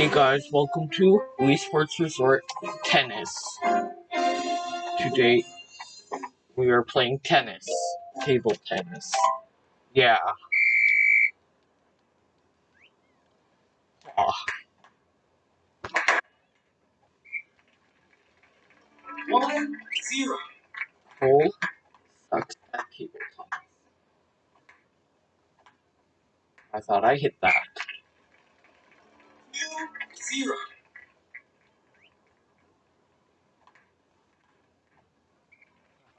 Hey guys, welcome to Wii Sports Resort Tennis. Today we are playing tennis, table tennis. Yeah. Ah. One zero. Cole sucks at table tennis. I thought I hit that. Zero.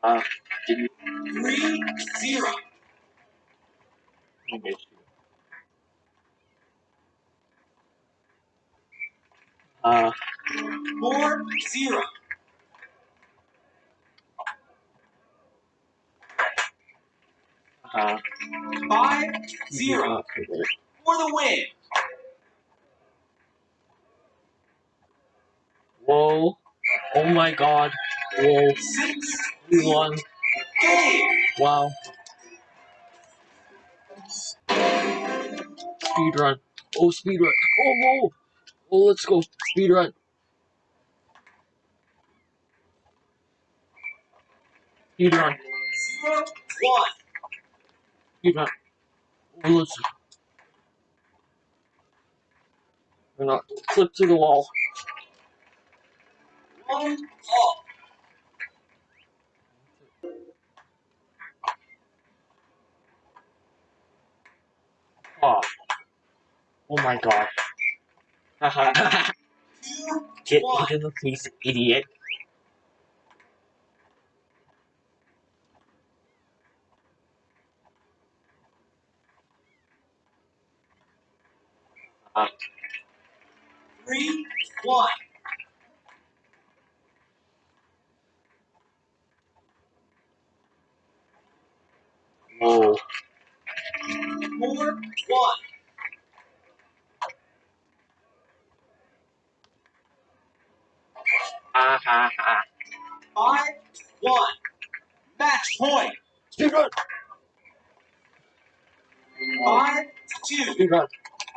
Uh, didn't Three zero. you. Uh, Four zero. uh, Five you zero. For the win. Whoa. Oh my god. Whoa. We won. Wow. Speed run. Oh, speed run. Oh, whoa. Oh, let's go. Speed run. Speed run. Speed run. Oh, let's. We're not. Clip to the wall. All. Oh. Oh my god. Haha. Get hit in the face, idiot. Uh, Three one. 5 1. Match point. Speed run. 5 2. Speed run.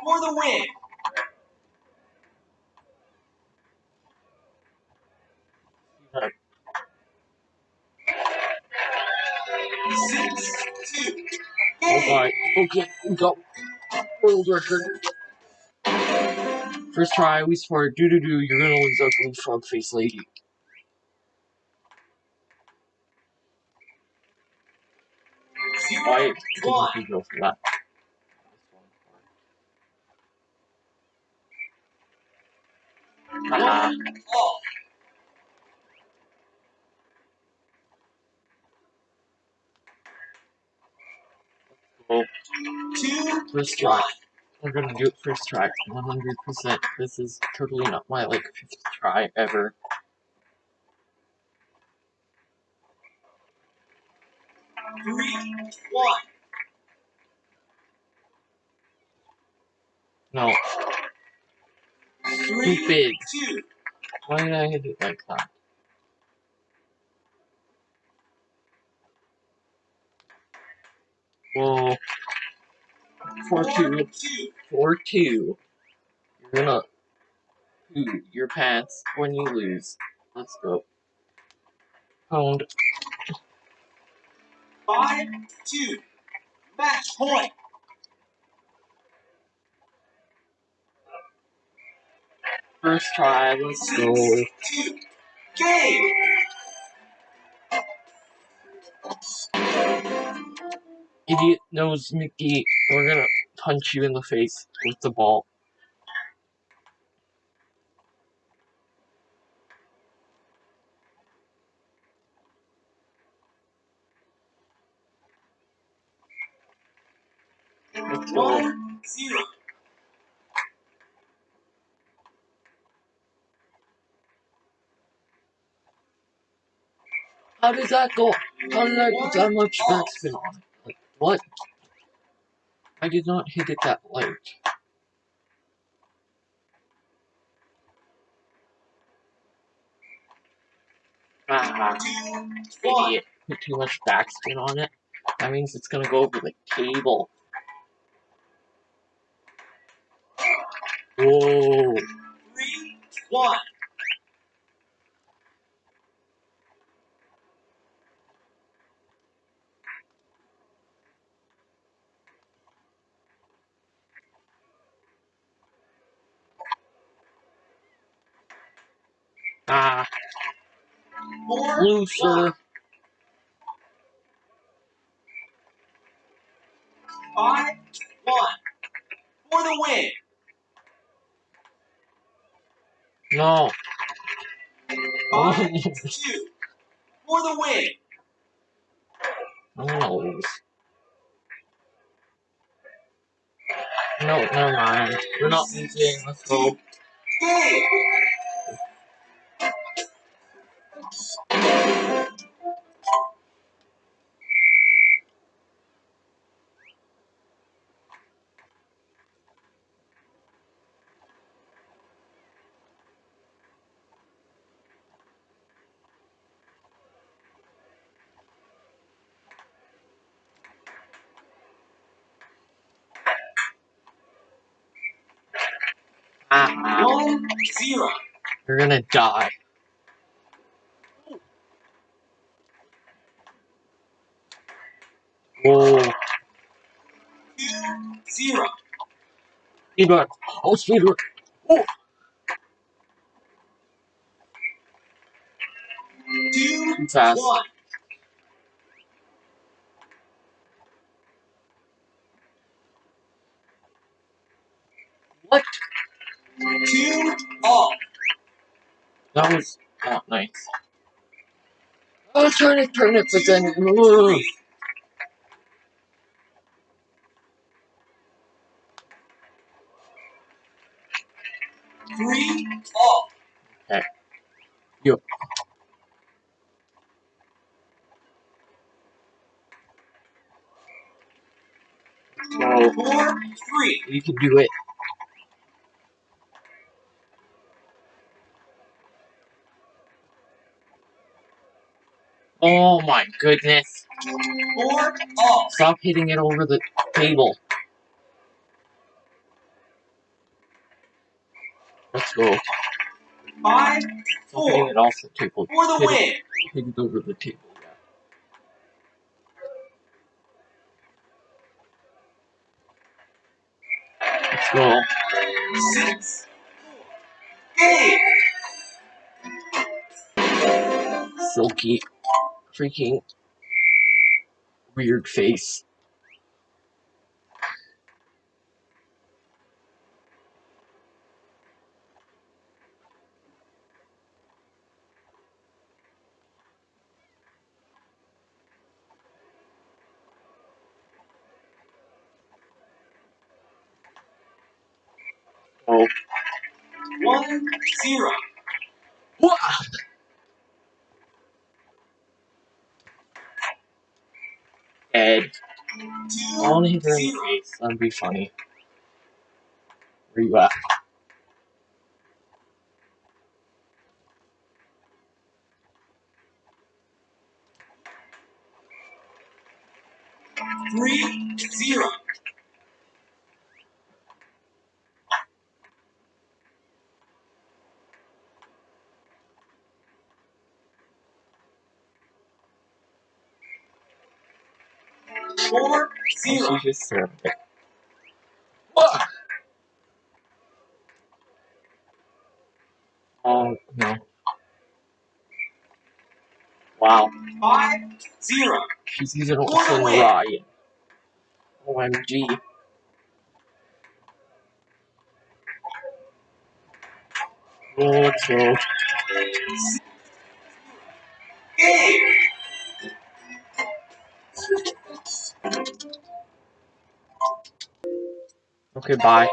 For the win. Six, two, Alright, okay, go. World record. First try, we swear, Do do do. you're gonna lose ugly frog face lady. Why one. you go for that? Haha. Well, Two first try. We're gonna do it first try. 100%. This is totally not my like fifth try ever. Three one. No. Three Stupid. two. Why did I hit it like that? Whoa. 4 2. two. 4 2. You're gonna poo your pants when you lose. Let's go. Pound. Five two. Match point. First try, let's Six go. two. Game. Idiot nose Mickey. We're gonna punch you in the face with the ball. Let's go. How did that go? How did I put that much backspin on it? Like, what? I did not hit it that late. Ah, idiot. Put too much backspin on it. That means it's gonna go over the table. Whoa. Three, one. Ah, Four, loser. one. Five, one. For the win. No. Five, two. For the win. Lose. No, never mind. We're not losing. Let's go. Game. Ah, One, zero. you're gonna die. Whoa. Two, zero. Speedrun. Oh, speedrun. Two, Too fast. one. Was not oh, nice. I was trying to turn it, but then. Three. Three, all. Whoa. Four, three. You can do it. Oh my goodness. Four, all. Stop hitting it over the table. Let's go. Five, Stop hitting four. it off the table. For the Hit it, win. hit it over the table. Let's go. Six. Game. Silky. Freaking. Weird face. Oh. One, zero. Wah! Ed. Two, I want to hit her in the zero. face. That'd be funny. Where you at? Three, zero. Four, zero. she just served it. Wah! Oh, no. Wow. Five, zero. She's using a What a fucking win. riot. OMG. Oh, let's go. Game. Okay, bye.